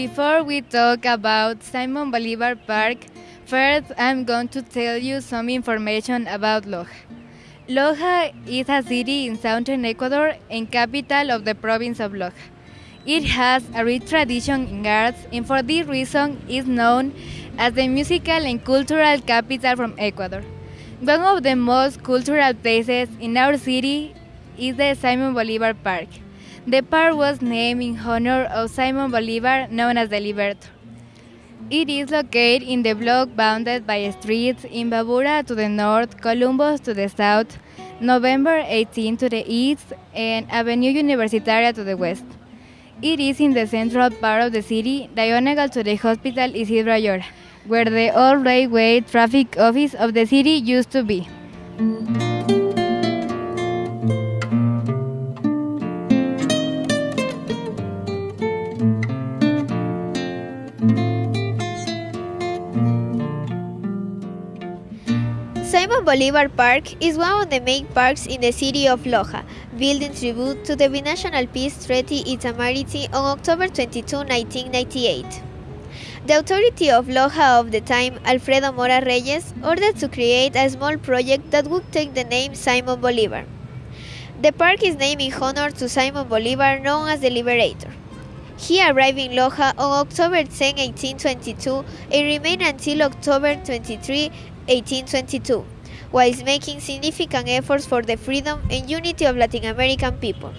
before we talk about Simon Bolivar Park, first I'm going to tell you some information about Loja. Loja is a city in southern Ecuador and capital of the province of Loja. It has a rich tradition in arts and for this reason is known as the musical and cultural capital from Ecuador. One of the most cultural places in our city is the Simon Bolivar Park. The park was named in honor of Simon Bolivar, known as the Liberator. It is located in the block bounded by streets in Imbabura to the north, Columbus to the south, November 18 to the east, and Avenue Universitaria to the west. It is in the central part of the city, diagonal to the hospital Isidro Ayora, where the old railway traffic office of the city used to be. Simon Bolivar Park is one of the main parks in the city of Loja, built in tribute to the binational peace treaty Itamaraty on October 22, 1998. The authority of Loja of the time, Alfredo Mora Reyes, ordered to create a small project that would take the name Simon Bolivar. The park is named in honor to Simon Bolivar, known as the Liberator. He arrived in Loja on October 10, 1822, and remained until October 23, 1822, whilst making significant efforts for the freedom and unity of Latin American people.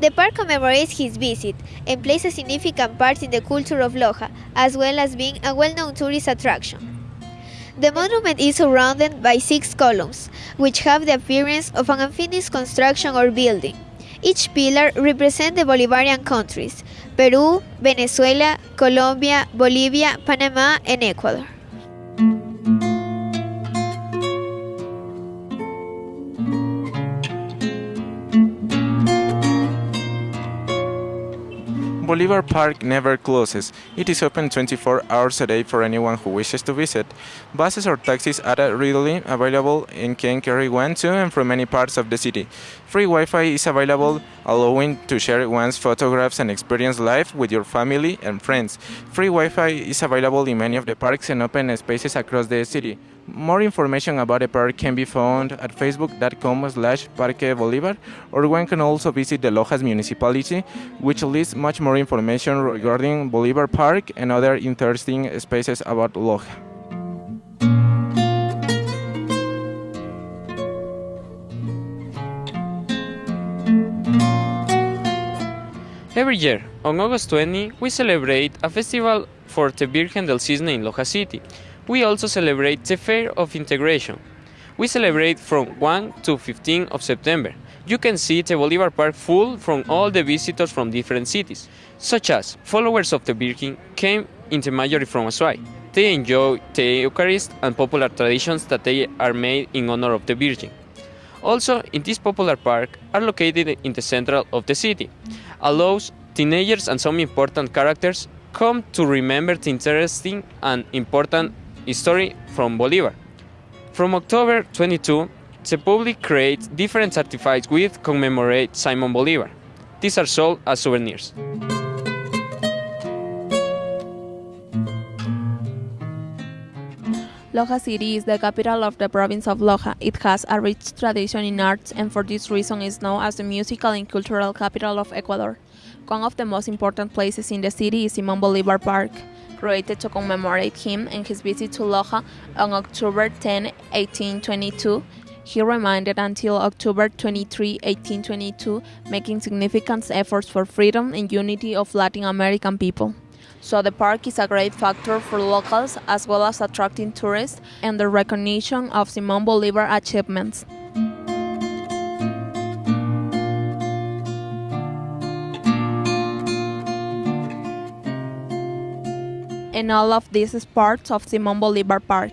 The park commemorates his visit and plays a significant part in the culture of Loja, as well as being a well known tourist attraction. The monument is surrounded by six columns, which have the appearance of an unfinished construction or building. Each pillar represents the Bolivarian countries Peru, Venezuela, Colombia, Bolivia, Panama, and Ecuador. Bolivar Park never closes. It is open 24 hours a day for anyone who wishes to visit. Buses or taxis are readily available and can carry one to and from many parts of the city. Free Wi-Fi is available, allowing to share one's photographs and experience life with your family and friends. Free Wi-Fi is available in many of the parks and open spaces across the city. More information about the park can be found at facebook.com slash Parque Bolivar or one can also visit the Lojas municipality which lists much more information regarding Bolivar Park and other interesting spaces about Loja. Every year, on August 20, we celebrate a festival for the Virgen del Cisne in Loja City. We also celebrate the Fair of Integration. We celebrate from 1 to 15 of September. You can see the Bolivar Park full from all the visitors from different cities, such as followers of the Virgin came in the majority from Azuay. They enjoy the Eucharist and popular traditions that they are made in honor of the Virgin. Also, in this popular park are located in the center of the city, allows teenagers and some important characters come to remember the interesting and important history from Bolivar. From October 22, the public creates different certificates with commemorate Simon Bolivar. These are sold as souvenirs. Loja City is the capital of the province of Loja. It has a rich tradition in arts and for this reason is known as the musical and cultural capital of Ecuador. One of the most important places in the city is Simon Bolivar Park, created to commemorate him and his visit to Loja on October 10, 1822. He remained until October 23, 1822, making significant efforts for freedom and unity of Latin American people. So the park is a great factor for locals as well as attracting tourists and the recognition of Simon Bolivar achievements. And all of these is part of Simon Bolivar Park.